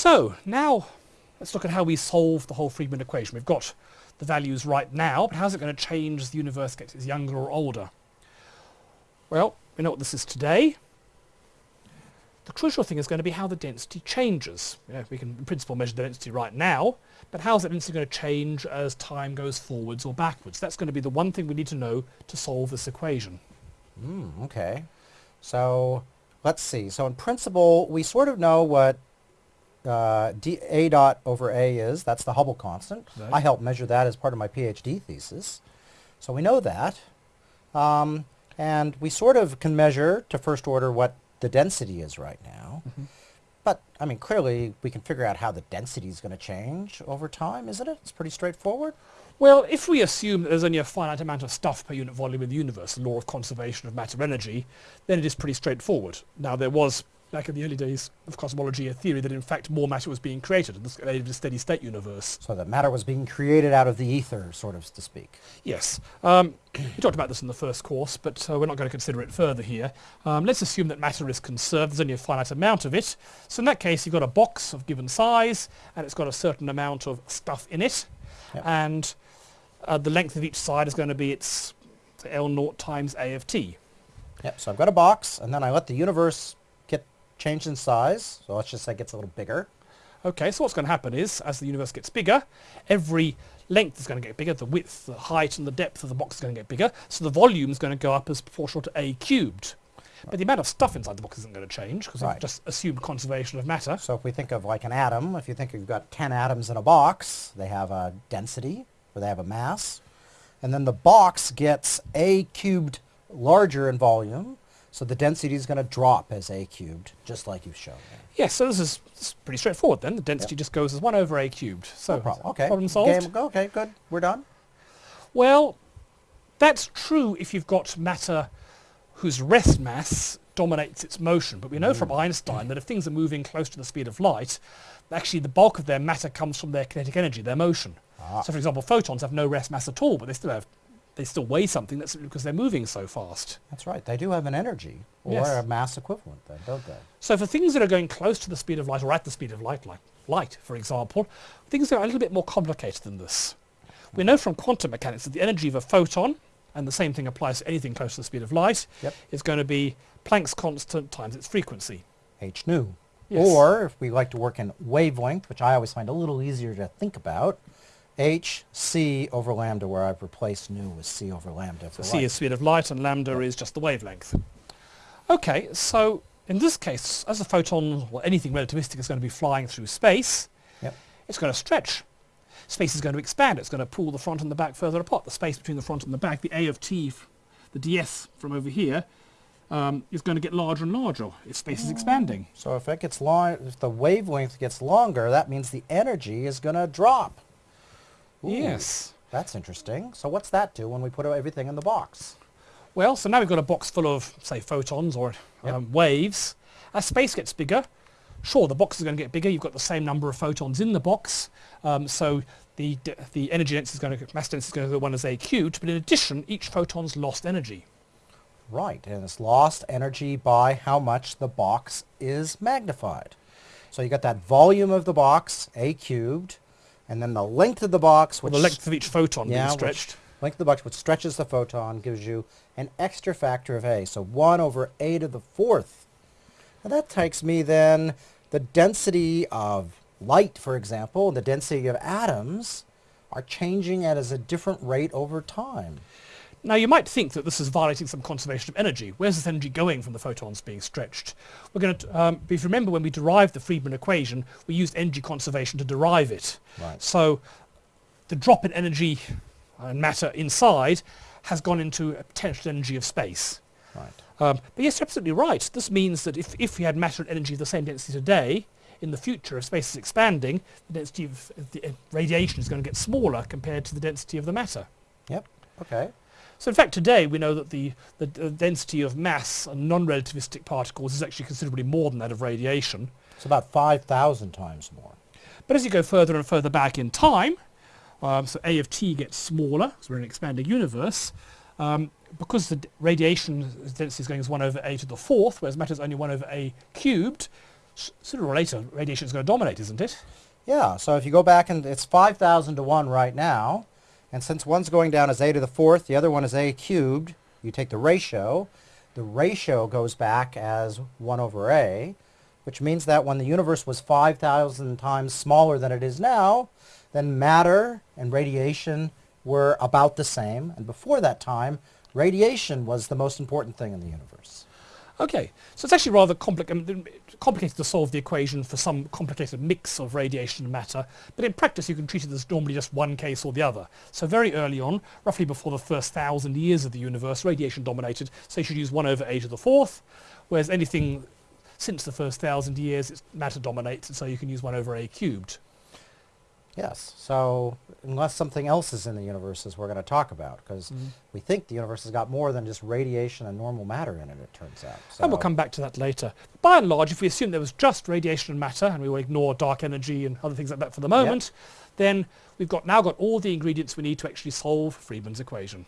So now let's look at how we solve the whole Friedmann equation. We've got the values right now, but how's it going to change as the universe gets younger or older? Well, we know what this is today. The crucial thing is going to be how the density changes. You know, we can in principle measure the density right now, but how's that density going to change as time goes forwards or backwards? That's going to be the one thing we need to know to solve this equation. Mm, okay. So let's see. So in principle, we sort of know what uh, D, A dot over A is. That's the Hubble constant. Right. I helped measure that as part of my PhD thesis. So we know that. Um, and we sort of can measure to first order what the density is right now. Mm-hmm. But, I mean, clearly we can figure out how the density is going to change over time, isn't it? It's pretty straightforward. Well, if we assume that there's only a finite amount of stuff per unit volume in the universe, the law of conservation of matter energy, then it is pretty straightforward. Now, there was, back in the early days of cosmology, a theory that in fact more matter was being created in a steady state universe. So that matter was being created out of the ether, sort of to speak. Yes. Um, we talked about this in the first course, but uh, we're not going to consider it further here. Um, let's assume that matter is conserved. There's only a finite amount of it. So in that case, you've got a box of given size, and it's got a certain amount of stuff in it. Yep. And uh, the length of each side is going to be its L naught times A of t. Yep, so I've got a box, and then I let the universe changed in size. So let's just say it gets a little bigger. Okay, so what's going to happen is, as the universe gets bigger, every length is going to get bigger, the width, the height and the depth of the box is going to get bigger, so the volume is going to go up as proportional to a cubed. But the amount of stuff inside the box isn't going to change, because Right. we've just assumed conservation of matter. So if we think of like an atom, if you think you've got 10 atoms in a box, they have a density, or they have a mass. And then the box gets a cubed larger in volume, so the density is going to drop as a cubed, just like you've shown there. Yes, so this is, this is pretty straightforward then. The density just goes as 1 over a cubed. So, No problem. Okay. problem solved. Game, okay, good. We're done. Well, that's true if you've got matter whose rest mass dominates its motion. But we know from Einstein that if things are moving close to the speed of light, actually the bulk of their matter comes from their kinetic energy, their motion. Ah. So for example, photons have no rest mass at all, but they still have they still weigh something that's because they're moving so fast. That's right. They do have an energy, or Yes. a mass equivalent then, don't they? So for things that are going close to the speed of light or at the speed of light, like light, for example, things are a little bit more complicated than this. We know from quantum mechanics that the energy of a photon, and the same thing applies to anything close to the speed of light, Yep. is going to be Planck's constant times its frequency. h nu. Yes. Or if we like to work in wavelength, which I always find a little easier to think about, h c over lambda, where I've replaced nu with c over lambda for C light. is speed of light and lambda is just the wavelength. Okay, so in this case, as a photon or anything relativistic is going to be flying through space, Yep. it's going to stretch. Space is going to expand. It's going to pull the front and the back further apart. The space between the front and the back, the A of t, the ds from over here, um, is going to get larger and larger. Its space is expanding. So if it gets long, if the wavelength gets longer, that means the energy is going to drop. Ooh, Yes. That's interesting. So what's that do when we put everything in the box? Well, so now we've got a box full of, say, photons or Yep. um, waves. As space gets bigger, sure, the box is going to get bigger. You've got the same number of photons in the box, um, so the d- the energy density is going to mass density is going to go one as a cubed. But in addition, each photon's lost energy. Right, and it's lost energy by how much the box is magnified. So you got that volume of the box, a cubed, and then the length of the box, which the length of each photon yeah, being stretched. length of the box, which stretches the photon, gives you an extra factor of a. So 1 over a to the fourth. And that takes me then the density of light, for example, and the density of atoms are changing at as a different rate over time. Now you might think that this is violating some conservation of energy. Where's this energy going from the photons being stretched? We're going to, um, if you remember when we derived the Friedmann equation, we used energy conservation to derive it. Right. So the drop in energy and matter inside has gone into a potential energy of space. Right. Um, but yes, you're absolutely right. This means that if, if we had matter and energy of the same density today, in the future, if space is expanding, the density of the uh, radiation is going to get smaller compared to the density of the matter. Yep. Okay. So in fact today we know that the, the, the density of mass and non-relativistic particles is actually considerably more than that of radiation. It's about 5,000 times more. But as you go further and further back in time, um, so A of t gets smaller, so we're in an expanding universe, um, because the radiation density is going as 1 over a to the fourth, whereas matter is only 1 over a cubed, sooner or later radiation is going to dominate, isn't it? Yeah, so if you go back and it's 5,000 to 1 right now, and since one's going down as a to the fourth, the other one is a cubed, you take the ratio, the ratio goes back as 1 over a, which means that when the universe was 5,000 times smaller than it is now, then matter and radiation were about the same, and before that time, radiation was the most important thing in the universe. Okay, so it's actually rather compli- complicated to solve the equation for some complicated mix of radiation and matter, but in practice you can treat it as normally just one case or the other. So very early on, roughly before the first thousand years of the universe, radiation dominated, so you should use 1 over a to the fourth, whereas anything since the first thousand years, it's matter dominates, and so you can use 1 over a cubed. Yes, so unless something else is in the universe as we're going to talk about, because mm-hmm. we think the universe has got more than just radiation and normal matter in it, it turns out. So, And we'll come back to that later. By and large, if we assume there was just radiation and matter, and we will ignore dark energy and other things like that for the moment, then we've got now got all the ingredients we need to actually solve Friedmann's equation.